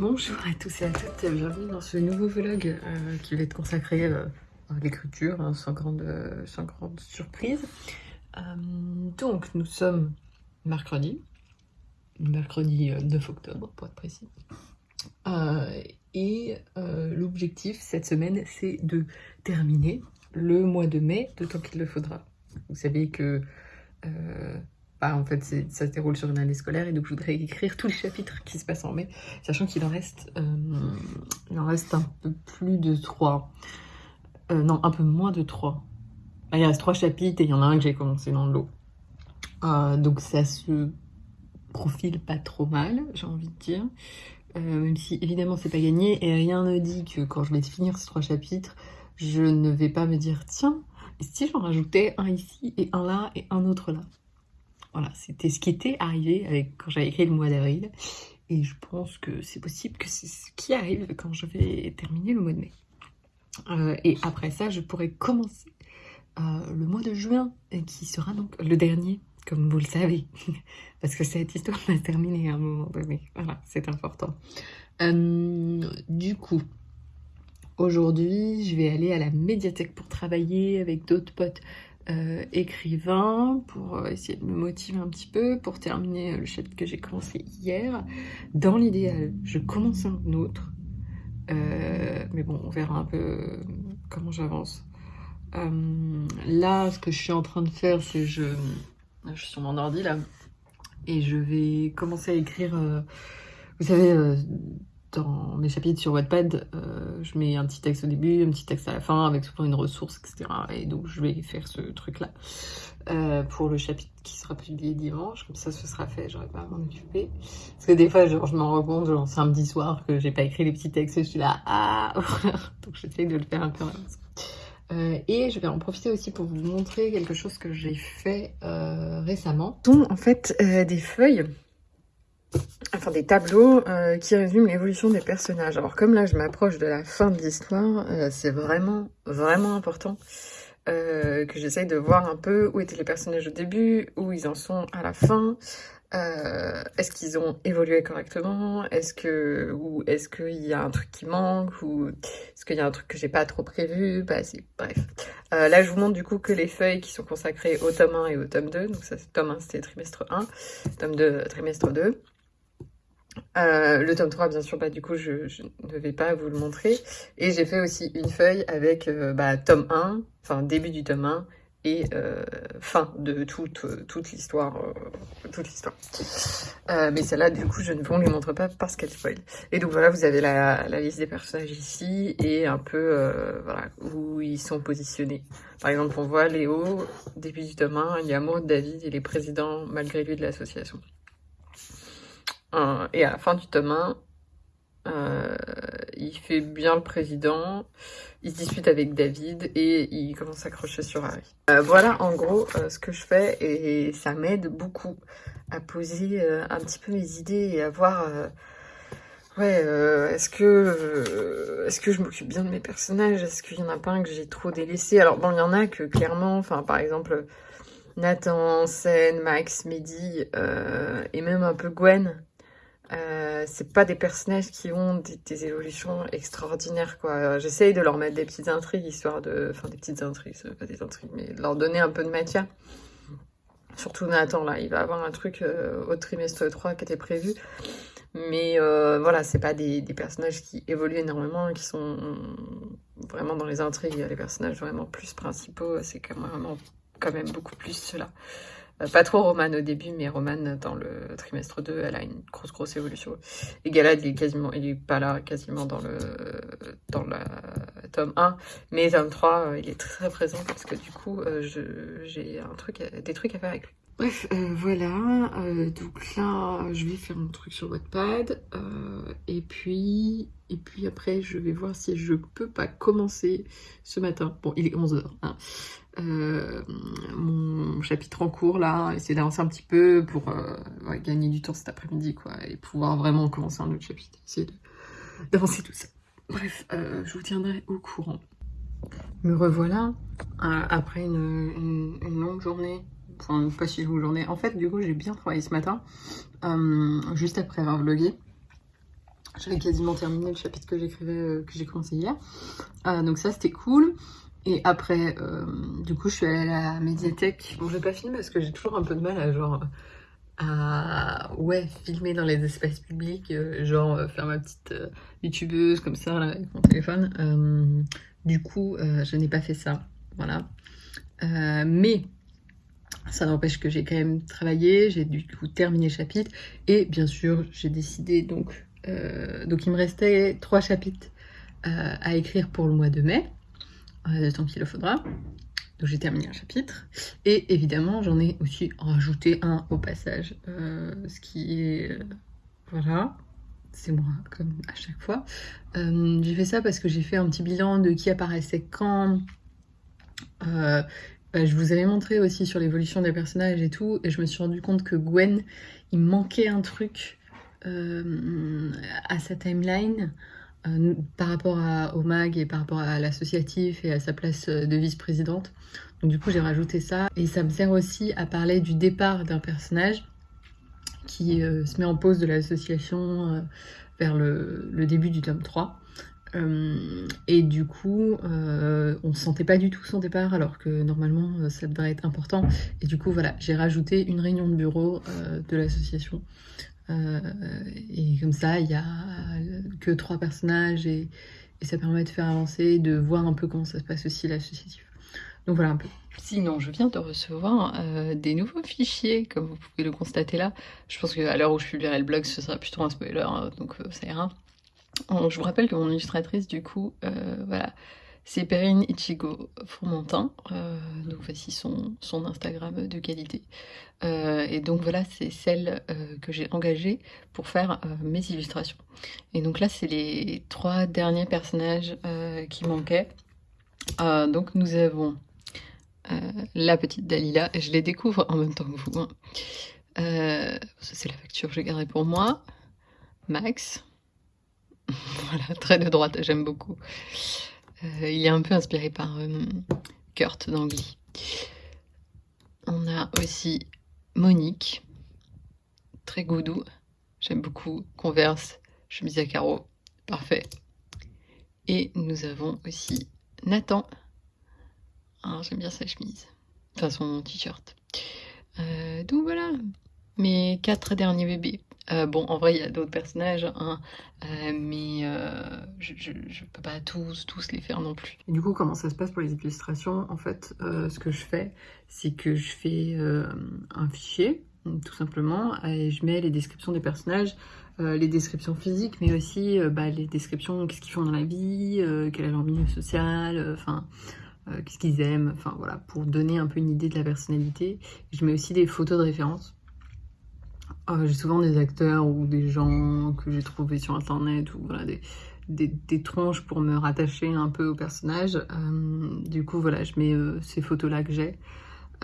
Bonjour à tous et à toutes, bienvenue dans ce nouveau vlog euh, qui va être consacré euh, à l'écriture, hein, sans, grande, euh, sans grande surprise. donc nous sommes mercredi, mercredi 9 octobre pour être précis. et l'objectif cette semaine c'est de terminer le mois de mai, d'autant qu'il le faudra. Vous savez que bah, en fait, ça se déroule sur une année scolaire et donc je voudrais écrire tous les chapitres qui se passent en mai, sachant qu'il en reste, euh, un peu plus de 3. Euh, non, un peu moins de 3. Bah, il reste 3 chapitres et il y en a un que j'ai commencé dans le lot. Euh, donc ça se profile pas trop mal, j'ai envie de dire. même si évidemment c'est pas gagné et rien ne dit que quand je vais finir ces 3 chapitres, je ne vais pas me dire tiens, si j'en rajoutais un ici et un là et un autre là? Voilà, c'était ce qui était arrivé quand j'avais écrit le mois d'avril. Et je pense que c'est possible que c'est ce qui arrive quand je vais terminer le mois de mai. Euh, et après ça, je pourrais commencer euh, le mois de juin, qui sera donc le dernier, comme vous le savez. Parce que cette histoire va terminer à un moment donné. Voilà, c'est important. Euh, du coup, aujourd'hui, je vais aller à la médiathèque pour travailler avec d'autres potes euh, écrivain pour euh, essayer de me motiver un petit peu, pour terminer euh, le chapitre que j'ai commencé hier. Dans l'idéal, je commence un autre. mais bon, on verra un peu comment j'avance. là, ce que je suis en train de faire, c'est je... Je suis sur mon ordi là. Et je vais commencer à écrire... vous savez, dans mes chapitres sur Wattpad, euh, je mets un petit texte au début, un petit texte à la fin, avec souvent une ressource, etc. Et donc je vais faire ce truc-là euh, pour le chapitre qui sera publié dimanche. Comme ça, ce sera fait, j'aurai pas à m'en occuper. Parce que des fois, genre, je m'en rends compte, genre samedi soir, que j'ai pas écrit les petits textes, je suis là, ah Donc j'essaie de le faire un peu en euh, et je vais en profiter aussi pour vous montrer quelque chose que j'ai fait récemment. Ce sont en fait des feuilles enfin des tableaux euh, qui résument l'évolution des personnages. Alors comme là je m'approche de la fin de l'histoire, euh, c'est vraiment vraiment important euh, que j'essaye de voir un peu où étaient les personnages au début, où ils en sont à la fin, est-ce qu'ils ont évolué correctement, est-ce que ou est-ce qu'il y a un truc qui manque, ou est-ce qu'il y a un truc que j'ai pas trop prévu, bah, bref. là je vous montre du coup que les feuilles qui sont consacrées au tome 1 et au tome 2, donc ça c'est tome 1 c'était trimestre 1, tome 2 trimestre 2. Euh, le tome 3, bien sûr, bah, du coup, je, ne vais pas vous le montrer. Et j'ai fait aussi une feuille avec euh, bah, tome 1, enfin début du tome 1, et euh, fin de toute, toute l'histoire. toute l'histoire. mais celle-là, du coup, je ne vous les montre pas parce qu'elle spoil. Et donc voilà, vous avez la, la, liste des personnages ici, et un peu voilà, où ils sont positionnés. Par exemple, on voit Léo, début du tome 1, il y a Maud, David, il est président malgré lui de l'association. Euh, et à la fin du tome 1, euh, il fait bien le président, il se dispute avec David et il commence à crocher sur Harry. Euh, voilà en gros ce que je fais et ça m'aide beaucoup à poser un petit peu mes idées et à voir... Ouais, est-ce que est-ce que je m'occupe bien de mes personnages Est-ce qu'il y en a pas un que j'ai trop délaissé? Alors bon, il y en a que clairement, enfin par exemple Nathan, Sen, Max, Mehdi et même un peu Gwen, euh, c'est pas des personnages qui ont des, évolutions extraordinaires quoi. J'essaye de leur mettre des petites intrigues histoire de, enfin des petites intrigues, pas des intrigues, mais de leur donner un peu de matière. Surtout Nathan là, il va avoir un truc euh, au trimestre 3 qui était prévu. Mais euh, voilà, c'est pas des, personnages qui évoluent énormément, qui sont vraiment dans les intrigues. Les personnages vraiment plus principaux, c'est quand même, quand même beaucoup plus cela. Euh, pas trop Romane au début, mais Romane dans le trimestre 2, elle a une grosse grosse évolution. Et Galad, il est quasiment, il est pas là quasiment dans le dans la tome 1, mais tome 3, euh, il est très présent parce que du coup, euh, j'ai un truc, des trucs à faire avec lui. Bref, voilà, donc là, je vais faire un truc sur Wattpad, et puis, et puis après, je vais voir si je peux pas commencer ce matin. Bon, il est 11h, hein, euh, mon chapitre en cours là, essayer d'avancer un petit peu pour euh, gagner du temps cet après-midi quoi et pouvoir vraiment commencer un autre chapitre, essayer d'avancer tout ça. Bref, euh, je vous tiendrai au courant. Me revoilà après une, longue journée, enfin pas si longue journée. En fait, du coup, j'ai bien travaillé ce matin, juste après avoir vlogué. J'avais quasiment terminé le chapitre que j'écrivais, que j'ai commencé hier. Donc ça, c'était cool. Et après, euh, du coup, je suis allée à la médiathèque. Bon, je vais pas filmer parce que j'ai toujours un peu de mal à genre à ouais filmer dans les espaces publics, genre faire ma petite youtubeuse comme ça avec mon téléphone. du coup, je n'ai pas fait ça, voilà. mais ça n'empêche que j'ai quand même travaillé, j'ai du coup terminé le chapitre et bien sûr j'ai décidé donc euh, donc il me restait trois chapitres euh, à écrire pour le mois de mai, euh, tant qu'il le faudra. Donc j'ai terminé un chapitre et évidemment j'en ai aussi rajouté un au passage, ce qui est voilà, c'est moi comme à chaque fois. j'ai fait ça parce que j'ai fait un petit bilan de qui apparaissait quand. Bah, je vous avais montré aussi sur l'évolution des personnages et tout, et je me suis rendu compte que Gwen, il manquait un truc euh, à sa timeline euh, par rapport au MAG et par rapport à l'associatif et à sa place de vice-présidente. Donc du coup j'ai rajouté ça et ça me sert aussi à parler du départ d'un personnage qui euh, se met en pause de l'association vers le, début du tome 3. et du coup, on ne sentait pas du tout son départ, alors que normalement ça devrait être important. Et du coup, voilà, j'ai rajouté une réunion de bureau de l'association euh, et comme ça, il n'y a que trois personnages et, ça permet de faire avancer, de voir un peu comment ça se passe aussi l'associatif. Donc voilà un peu. Sinon, je viens de recevoir euh, des nouveaux fichiers, comme vous pouvez le constater là. Je pense qu'à l'heure où je publierai le blog, ce sera plutôt un spoiler, hein, donc euh, ça ira. je vous rappelle que mon illustratrice, du coup, voilà, c'est Perrine Ichigo Fourmentin, euh, donc voici son, Instagram de qualité. Euh, et donc voilà, c'est celle euh, que j'ai engagée pour faire mes illustrations. Et donc là, c'est les trois derniers personnages qui manquaient. donc nous avons la petite Dalila, je les découvre en même temps que vous. Hein. c'est la facture que j'ai gardée pour moi. Max. voilà, trait de droite, j'aime beaucoup. Euh, il est un peu inspiré par euh, Kurt dans On a aussi Monique, très goudou. J'aime beaucoup. Converse, chemise à carreaux, parfait. Et nous avons aussi Nathan. Ah, j'aime bien sa chemise. Enfin, son t-shirt. Euh, donc voilà, mes quatre derniers bébés. Euh, bon, en vrai, il y a d'autres personnages, hein, euh, mais euh, je, ne peux pas tous, tous les faire non plus. du coup, comment ça se passe pour les illustrations? En fait, ce que je fais, c'est que je fais un fichier, tout simplement, et je mets les descriptions des personnages, les descriptions physiques, mais aussi bah, les descriptions, qu'est-ce qu'ils font dans la vie, quel est leur milieu social, enfin... qu'est-ce qu'ils aiment, enfin voilà, pour donner un peu une idée de la personnalité. Je mets aussi des photos de référence ah, j'ai souvent des acteurs ou des gens que j'ai trouvés sur internet ou voilà, des, des, tronches pour me rattacher un peu au personnage. Euh, du coup, voilà, je mets euh, ces photos-là que j'ai.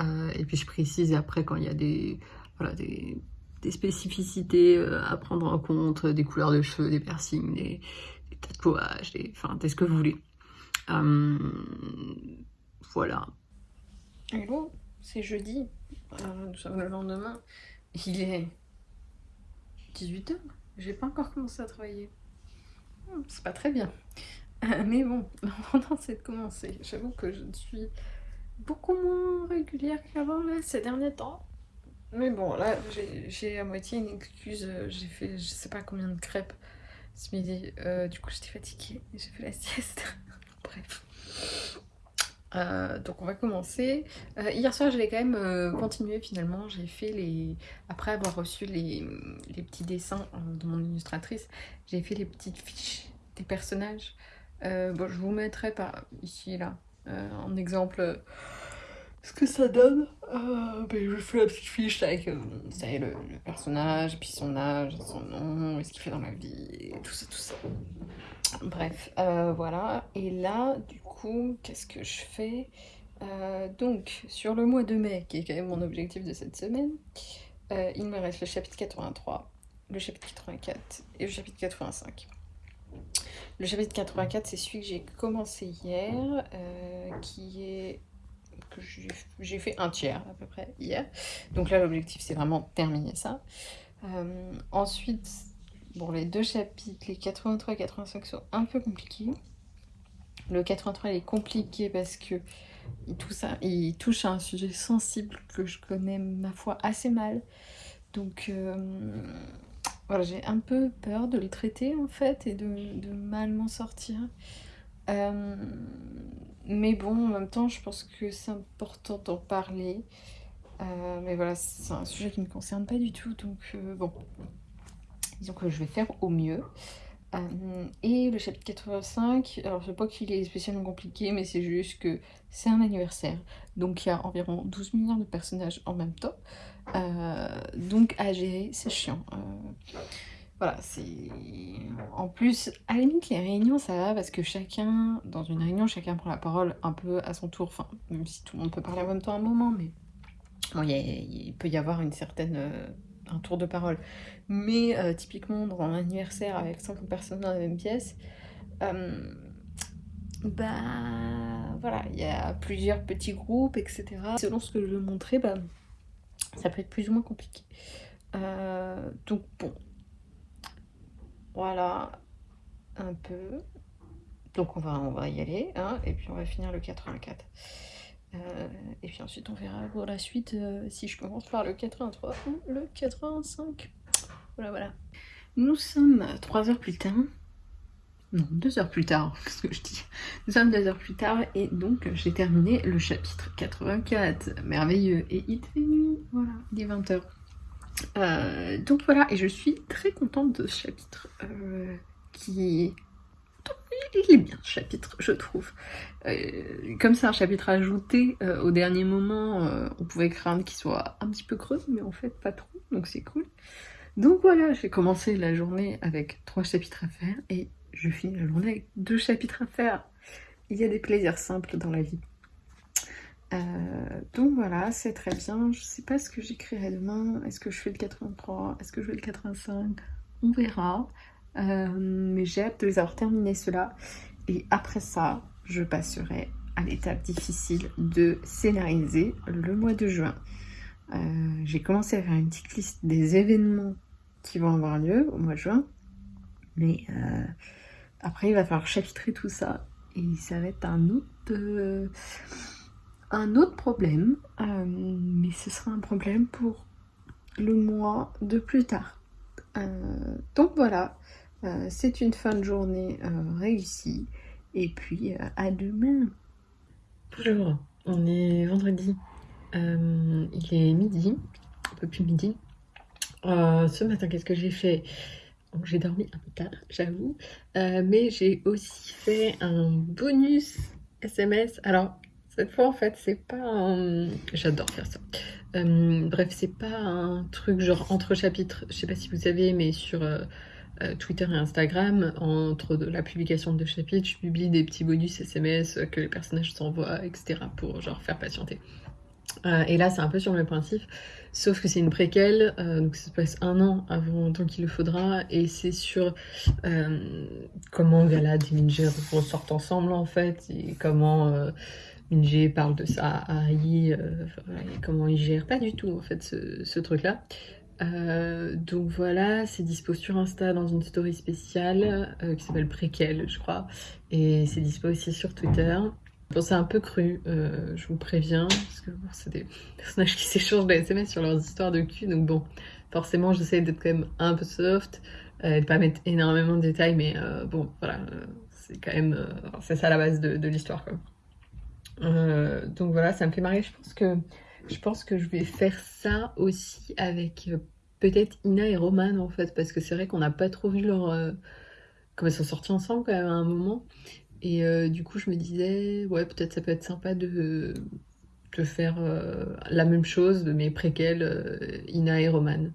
Euh, et puis je précise après quand il y a des, voilà, des, des spécificités à prendre en compte, des couleurs de cheveux, des piercings, des, des tatouages, des, enfin, ce que vous voulez. voilà. Hello, c'est jeudi, nous sommes le lendemain. Il est 18h, j'ai pas encore commencé à travailler. Hmm, c'est pas très bien. Mais bon, l'important c'est de commencer. J'avoue que je suis beaucoup moins régulière qu'avant ces derniers temps. Mais bon, là j'ai à moitié une excuse. J'ai fait je sais pas combien de crêpes ce midi. Euh, du coup j'étais fatiguée. J'ai fait la sieste. Bref. Euh, donc on va commencer. Euh, hier soir je vais quand même euh, continuer finalement. J'ai fait les... Après avoir reçu les, petits dessins de mon illustratrice, j'ai fait les petites fiches des personnages. bon je vous mettrai par ici là en exemple ce que ça donne. Ben, je fais la petite fiche avec le, le, personnage, puis son âge, son nom, ce qu'il fait dans la vie, tout ça, tout ça. Bref, voilà. Et là, du qu'est-ce que je fais? Euh, Donc, sur le mois de mai, qui est quand même mon objectif de cette semaine, euh, il me reste le chapitre 83, le chapitre 84 et le chapitre 85. Le chapitre 84, c'est celui que j'ai commencé hier, euh, qui est que j'ai fait un tiers à peu près hier. Donc là, l'objectif, c'est vraiment terminer ça. ensuite, Bon, les deux chapitres, les 83 et 85 sont un peu compliqués. Le 83 il est compliqué parce que il touche, à, il touche à un sujet sensible que je connais, ma foi, assez mal. Donc, euh, voilà, j'ai un peu peur de le traiter, en fait, et de, mal m'en sortir. Euh, mais bon, en même temps, je pense que c'est important d'en parler. Euh, mais voilà, c'est un sujet qui ne me concerne pas du tout, donc bon, disons que je vais faire au mieux. Euh, et le chapitre 85, alors je sais pas qu'il est spécialement compliqué, mais c'est juste que c'est un anniversaire. Donc il y a environ 12 milliards de personnages en même temps. Euh, donc à gérer, c'est chiant. Euh, voilà, c'est... En plus, à la limite, les réunions, ça va, parce que chacun, dans une réunion, chacun prend la parole un peu à son tour. Enfin, même si tout le monde peut parler en même temps à un moment, mais... Bon, il peut y avoir une certaine un tour de parole. Mais euh, typiquement, dans un anniversaire avec 50 personnes dans la même pièce, euh, bah voilà, il y a plusieurs petits groupes, etc. Selon ce que je veux montrer, bah, ça peut être plus ou moins compliqué. Euh, donc bon, voilà, un peu. Donc on va, on va y aller, hein, et puis on va finir le 84. Euh, et puis ensuite on verra pour la suite euh, si je commence par le 83 ou le 85. Voilà, voilà. Nous sommes 3 heures plus tard. Non, 2 heures plus tard, qu'est-ce que je dis? Nous sommes 2 heures plus tard et donc j'ai terminé le chapitre 84. Merveilleux. Et il fait nuit, voilà, il est 20 heures. Euh, donc voilà, et je suis très contente de ce chapitre qui il est bien ce chapitre, je trouve. Euh, comme c'est un chapitre ajouté euh, au dernier moment, euh, on pouvait craindre qu'il soit un petit peu creux, mais en fait pas trop, donc c'est cool. Donc voilà, j'ai commencé la journée avec trois chapitres à faire et je finis la journée avec deux chapitres à faire. Il y a des plaisirs simples dans la vie. donc voilà, c'est très bien. Je sais pas ce que j'écrirai demain. Est-ce que je fais le 83 Est-ce que je fais le 85 On verra. Euh, mais j'ai hâte de les avoir terminés ceux-là. Et après ça, je passerai à l'étape difficile de scénariser le mois de juin. Euh, j'ai commencé à faire une petite liste des événements qui vont avoir lieu au mois de juin. Mais euh, après, il va falloir chapitrer tout ça. Et ça va être un autre, un autre problème. mais ce sera un problème pour le mois de plus tard. donc voilà, euh, c'est une fin de journée euh, réussie. Et puis, euh, à demain. Bonjour, on est vendredi. il est midi, un peu plus midi. ce matin, qu'est-ce que j'ai fait? J'ai dormi un peu tard, j'avoue. mais j'ai aussi fait un bonus SMS. Alors, cette fois, en fait, c'est pas un... J'adore faire ça. bref, c'est pas un truc genre entre chapitres. Je sais pas si vous savez, mais sur Twitter et Instagram, entre la publication de chapitres, je publie des petits bonus SMS que les personnages s'envoient, etc. pour genre faire patienter. Euh, et là, c'est un peu sur le même principe, sauf que c'est une préquelle, euh, donc ça se passe un an avant tant qu'il le faudra, et c'est sur comment Galad et Minji ressortent ensemble en fait, et comment Minji parle de ça à Harry, et comment il gère pas du tout en fait ce, ce truc-là. Euh, donc voilà, c'est dispo sur Insta dans une story spéciale euh, qui s'appelle Préquel, je crois. Et c'est dispo aussi sur Twitter. Bon, c'est un peu cru, euh, je vous préviens, parce que c'est des personnages qui s'échangent des SMS sur leurs histoires de cul. Donc bon, forcément, j'essaie d'être quand même un peu soft, et de pas mettre énormément de détails, mais bon, voilà, c'est quand même... c'est ça la base de, de l'histoire, quoi. donc voilà, ça me fait marrer, je pense que je pense que je vais faire ça aussi avec euh, peut-être Ina et Roman en fait, parce que c'est vrai qu'on n'a pas trop vu leur... Euh, comme elles sont sorties ensemble quand même à un moment. Et euh, du coup je me disais, ouais peut-être ça peut être sympa de, de faire la même chose de mes préquels Ina et Roman.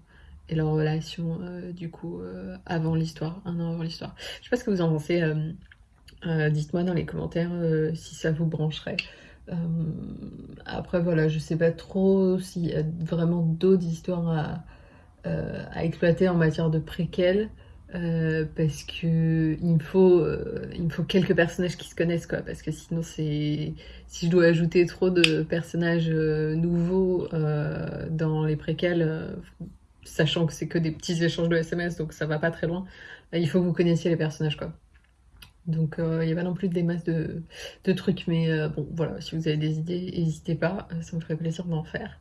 Et leur relation du coup avant l'histoire, un an avant l'histoire. Je sais pas ce que vous en pensez. Dites-moi dans les commentaires si ça vous brancherait. Euh, après, voilà, je sais pas trop s'il y a vraiment d'autres histoires à, euh, exploiter en matière de préquels. Euh, parce que il me faut me faut quelques personnages qui se connaissent quoi parce que sinon c'est si je dois ajouter trop de personnages nouveaux dans les préquels sachant que c'est que des petits échanges de SMS, donc ça va pas très loin. Il faut que vous connaissiez les personnages, quoi. Donc il n'y a pas non plus des masses de, trucs, mais bon, voilà, si vous avez des idées, n'hésitez pas, ça me ferait plaisir d'en faire.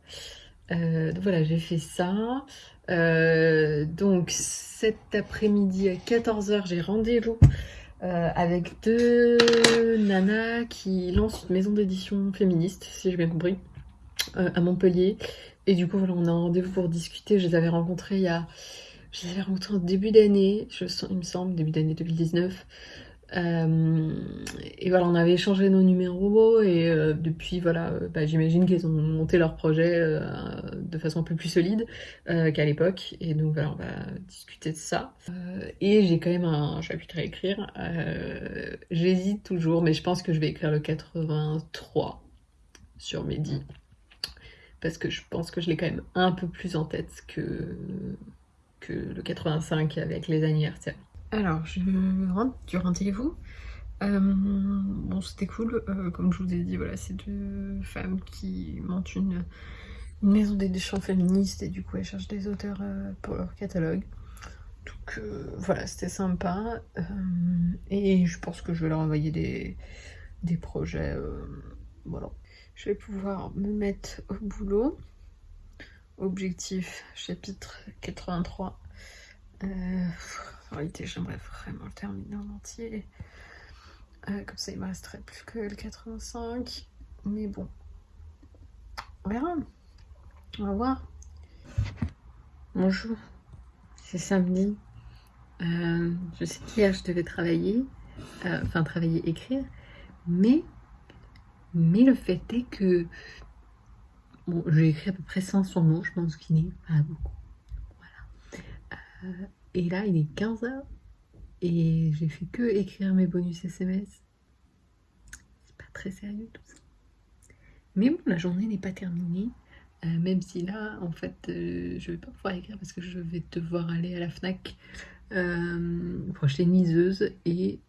donc voilà, j'ai fait ça. donc cet après-midi à 14h, j'ai rendez-vous euh, avec deux nanas qui lancent une maison d'édition féministe, si j'ai bien compris, euh, à Montpellier. Et du coup, voilà, on a un rendez-vous pour discuter. Je les avais rencontrées il y a... Je les avais rencontrées en début d'année, il me semble, début d'année 2019. Euh, et voilà, on avait échangé nos numéros et euh, depuis, voilà, euh, bah, j'imagine qu'ils ont monté leur projet de façon un peu plus solide qu'à l'époque. Et donc voilà, on va discuter de ça. et j'ai quand même un chapitre à écrire. J'hésite toujours, mais je pense que je vais écrire le 83 sur Mehdi. Parce que je pense que je l'ai quand même un peu plus en tête que, que le 85 avec les anniversaires. Alors, je rentre du rendez-vous. Euh, bon, c'était cool. Euh, comme je vous ai dit, voilà, c'est deux femmes qui montent une, maison d'édition féministe et du coup, elles cherchent des auteurs euh, pour leur catalogue. Donc, voilà, c'était sympa. et je pense que je vais leur envoyer des, des projets. voilà. Je vais pouvoir me mettre au boulot. Objectif, chapitre 83. En réalité, j'aimerais vraiment le terminer en entier. Euh, comme ça, il me resterait plus que le 85. Mais bon, on verra. On va voir. Bonjour, c'est samedi. Euh, je sais qu'hier, je devais travailler, euh, enfin travailler, écrire, mais, mais le fait est que bon, j'ai écrit à peu près 500 mots, je pense qu'il n'est pas beaucoup. Voilà. Et là, il est 15h et j'ai fait que écrire mes bonus SMS. C'est pas très sérieux tout ça. Mais bon, la journée n'est pas terminée. Euh, même si là, en fait, euh, je vais pas pouvoir écrire parce que je vais devoir aller à la FNAC euh, pour acheter et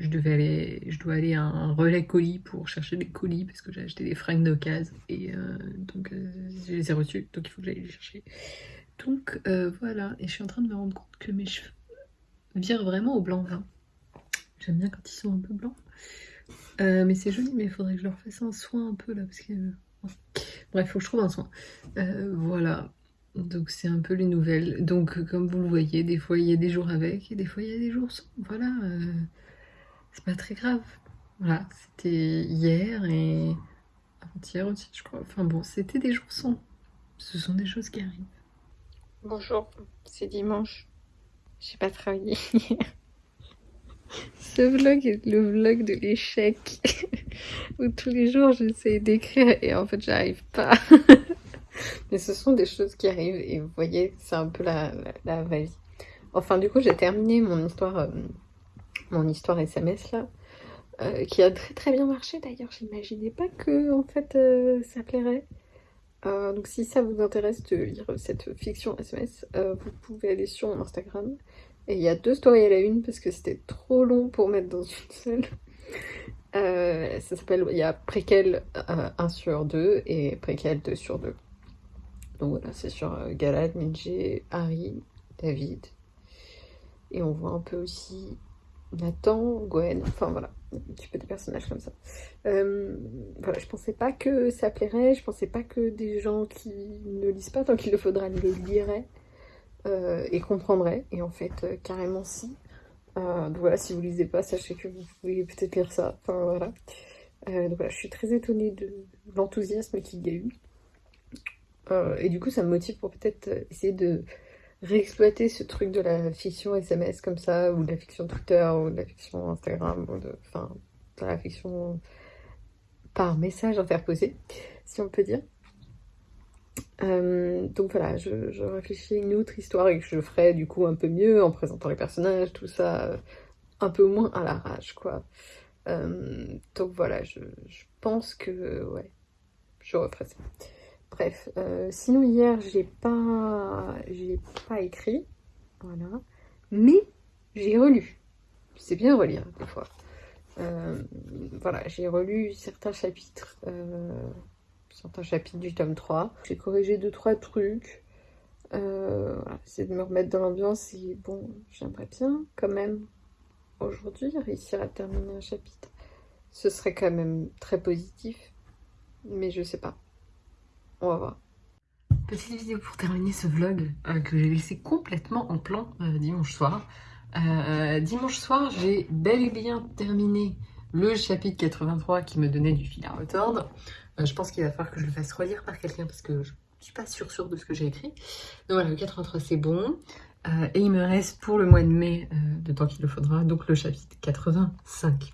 je, dois aller à un relais colis pour chercher des colis parce que j'ai acheté des fringues d'occasion et donc je les ai reçus, donc il faut que j'aille les chercher. Donc euh, voilà, et je suis en train de me rendre compte que mes cheveux virent vraiment au blanc. J'aime bien quand ils sont un peu blancs. Euh, mais c'est joli, mais il faudrait que je leur fasse un soin un peu là, parce que... Bref, il faut que je trouve un soin. Euh, voilà, donc c'est un peu les nouvelles. Donc comme vous le voyez, des fois il y a des jours avec, et des fois il y a des jours sans. Voilà, c'est pas très grave. Voilà, c'était hier et avant-hier aussi, je crois. Enfin bon, c'était des jours sans. Ce sont des choses qui arrivent. Bonjour, c'est dimanche. J'ai pas travaillé hier. Ce vlog est le vlog de l'échec. où tous les jours j'essaie d'écrire et en fait j'arrive pas. Mais ce sont des choses qui arrivent et vous voyez, c'est un peu la, la. Enfin, du coup, j'ai terminé mon histoire, euh, mon histoire SMS là, euh, qui a très très bien marché d'ailleurs. J'imaginais pas que en fait euh, ça plairait. Euh, donc si ça vous intéresse de lire cette fiction SMS, euh, vous pouvez aller sur mon Instagram. Et il y a deux stories à la une parce que c'était trop long pour mettre dans une seule. Euh, ça s'appelle, il y a préquel 1 sur 2 et préquel 2 sur 2. Donc voilà, c'est sur Galad, Midge, Harry, David. Et on voit un peu aussi Nathan, Gwen, enfin voilà, un petit peu des personnages comme ça. Euh, voilà, je pensais pas que ça plairait, je pensais pas que des gens qui ne lisent pas tant qu'il le faudra le liraient euh, et comprendraient, et en fait, euh, carrément si. donc voilà, si vous lisez pas, sachez que vous pouvez peut-être lire ça, enfin voilà. donc voilà, je suis très étonnée de l'enthousiasme qu'il y a eu. et du coup, ça me motive pour peut-être essayer de réexploiter ce truc de la fiction SMS comme ça, ou de la fiction Twitter, ou de la fiction Instagram, ou de, enfin, de la fiction par message interposé, si on peut dire. Euh, donc voilà, je, réfléchis à une autre histoire et que je ferai du coup un peu mieux en présentant les personnages, tout ça, euh, un peu moins à l'arrache, quoi. Euh, donc voilà, je, je, pense que, ouais, je referai ça. Bref, euh, sinon hier j'ai pas, pas écrit, voilà, mais j'ai relu. C'est bien relire des fois. Euh, voilà, j'ai relu certains chapitres, euh, certains chapitres du tome 3. J'ai corrigé deux trois trucs. Voilà, essayer de me remettre dans l'ambiance et bon, j'aimerais bien quand même aujourd'hui réussir à terminer un chapitre. Ce serait quand même très positif, mais je sais pas. On va voir. Petite vidéo pour terminer ce vlog euh, que j'ai laissé complètement en plan euh, dimanche soir. Euh, dimanche soir, j'ai bel et bien terminé le chapitre 83 qui me donnait du fil à retordre. je pense qu'il va falloir que je le fasse relire par quelqu'un parce que je suis pas sûre sûre de ce que j'ai écrit. Donc voilà, le 83 c'est bon. et il me reste pour le mois de mai, de temps qu'il le faudra, donc le chapitre 85.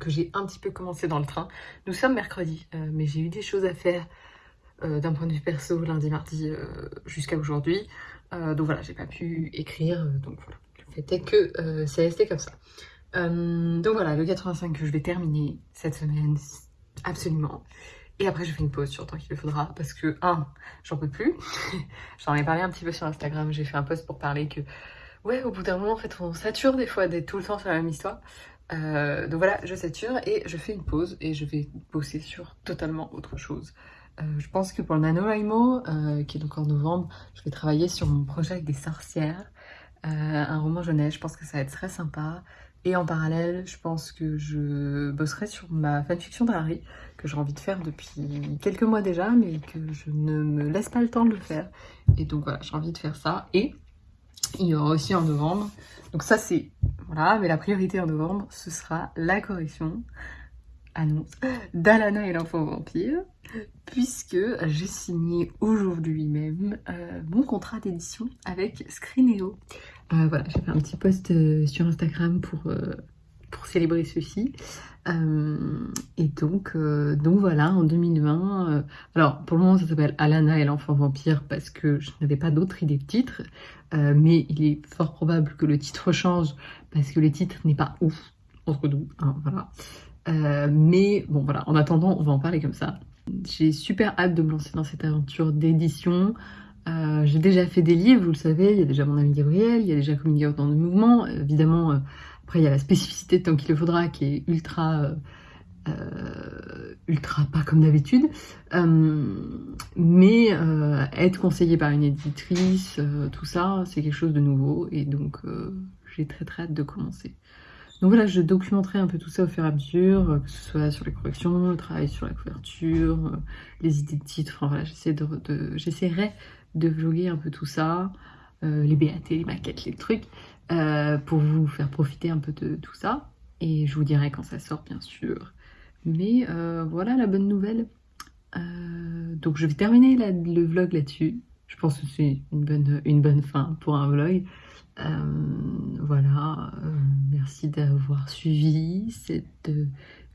Que j'ai un petit peu commencé dans le train. Nous sommes mercredi, mais j'ai eu des choses à faire euh, d'un point de vue perso lundi, mardi euh, jusqu'à aujourd'hui. Euh, donc voilà, j'ai pas pu écrire, donc voilà. Le fait est que c'est resté comme ça. donc voilà, le 85 que je vais terminer cette semaine, absolument. Et après, je fais une pause sur tant qu'il le faudra parce que, un, j'en peux plus. J'en ai parlé un petit peu sur Instagram, j'ai fait un post pour parler que, ouais, au bout d'un moment, en fait, on sature des fois d'être tout le temps sur la même histoire. Donc voilà, je sature et je fais une pause et je vais bosser sur totalement autre chose. Euh, je pense que pour le NaNoWriMo, euh, qui est donc en novembre, je vais travailler sur mon projet avec des sorcières, euh, un roman jeunesse, je pense que ça va être très sympa. Et en parallèle, je pense que je bosserai sur ma fanfiction d'Harry, que j'ai envie de faire depuis quelques mois déjà, mais que je ne me laisse pas le temps de le faire. Et donc voilà, j'ai envie de faire ça. Et il y aura aussi en novembre, donc ça c'est, voilà, mais la priorité en novembre, ce sera la correction annonce d'Alana et l'enfant vampire, puisque j'ai signé aujourd'hui même euh, mon contrat d'édition avec Screeneo. Euh, voilà, j'ai fait un petit post euh, sur Instagram pour, pour célébrer ceci. et donc, donc voilà, en 2020, alors pour le moment ça s'appelle Alana et l'enfant vampire parce que je n'avais pas d'autre idée de titre, mais il est fort probable que le titre change parce que le titre n'est pas ouf entre nous, hein, voilà. Euh, mais bon voilà, en attendant, on va en parler comme ça. J'ai super hâte de me lancer dans cette aventure d'édition. Euh, j'ai déjà fait des livres, vous le savez, il y a déjà mon ami Gabriel, il y a déjà Communiquer dans le mouvement. Évidemment, euh, après il y a la spécificité de tant qu'il le faudra qui est ultra... ultra pas comme d'habitude, mais être conseillé par une éditrice, tout ça, c'est quelque chose de nouveau et donc j'ai très très hâte de commencer. Donc voilà, je documenterai un peu tout ça au fur et à mesure, euh, que ce soit sur les corrections, le travail sur la couverture, euh, les idées de titres, enfin voilà, j'essaierai de, vloguer un peu tout ça, euh, les BAT, les maquettes, les trucs, pour vous faire profiter un peu de tout ça. Et je vous dirai quand ça sort, bien sûr. Mais voilà la bonne nouvelle. donc je vais terminer le vlog là-dessus. Je pense que c'est une bonne, une bonne fin pour un vlog. Euh, voilà, euh, merci d'avoir suivi cette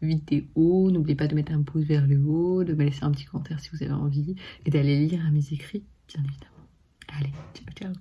vidéo. N'oubliez pas de mettre un pouce vers le haut, de me laisser un petit commentaire si vous avez envie et d'aller lire mes écrits, bien évidemment. Allez, ciao ciao